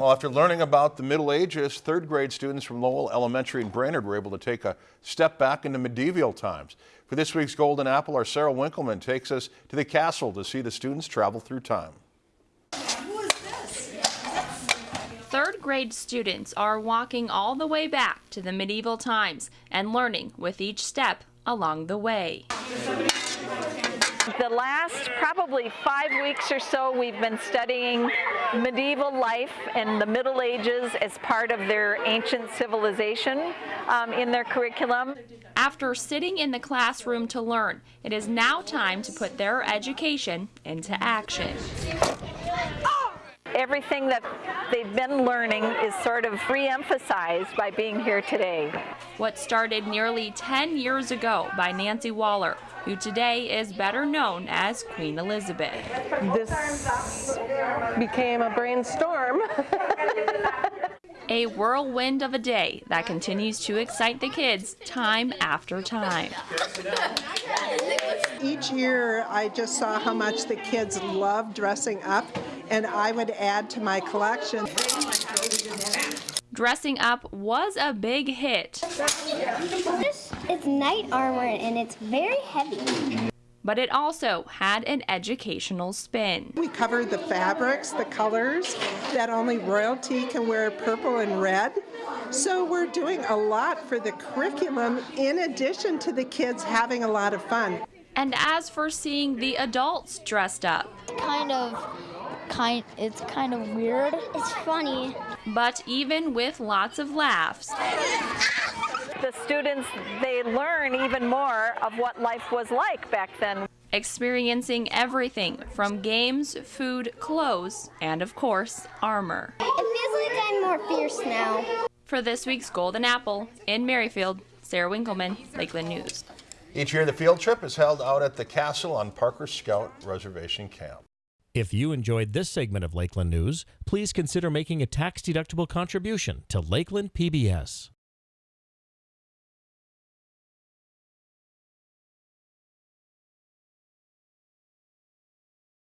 Well, after learning about the Middle Ages, third grade students from Lowell Elementary in Brainerd were able to take a step back into medieval times. For this week's Golden Apple, our Sarah Winkleman takes us to the castle to see the students travel through time. Third grade students are walking all the way back to the medieval times and learning with each step along the way. The last probably five weeks or so, we've been studying medieval life and the Middle Ages as part of their ancient civilization um, in their curriculum. After sitting in the classroom to learn, it is now time to put their education into action. Everything that they've been learning is sort of re-emphasized by being here today. What started nearly 10 years ago by Nancy Waller, who today is better known as Queen Elizabeth. This became a brainstorm. A whirlwind of a day that continues to excite the kids time after time. Each year, I just saw how much the kids love dressing up, and I would add to my collection. Dressing up was a big hit. It's knight armor and it's very heavy. But it also had an educational spin. We covered the fabrics, the colors, that only royalty can wear purple and red. So we're doing a lot for the curriculum in addition to the kids having a lot of fun. And as for seeing the adults dressed up, Kind of kind it's kind of weird. It's funny. but even with lots of laughs, The students, they learn even more of what life was like back then. experiencing everything from games, food, clothes, and of course, armor. It feels like I'm more fierce now. For this week's Golden Apple in Merrifield, Sarah Winkleman, Lakeland News. Each year, the field trip is held out at the castle on Parker Scout Reservation Camp. If you enjoyed this segment of Lakeland News, please consider making a tax-deductible contribution to Lakeland PBS.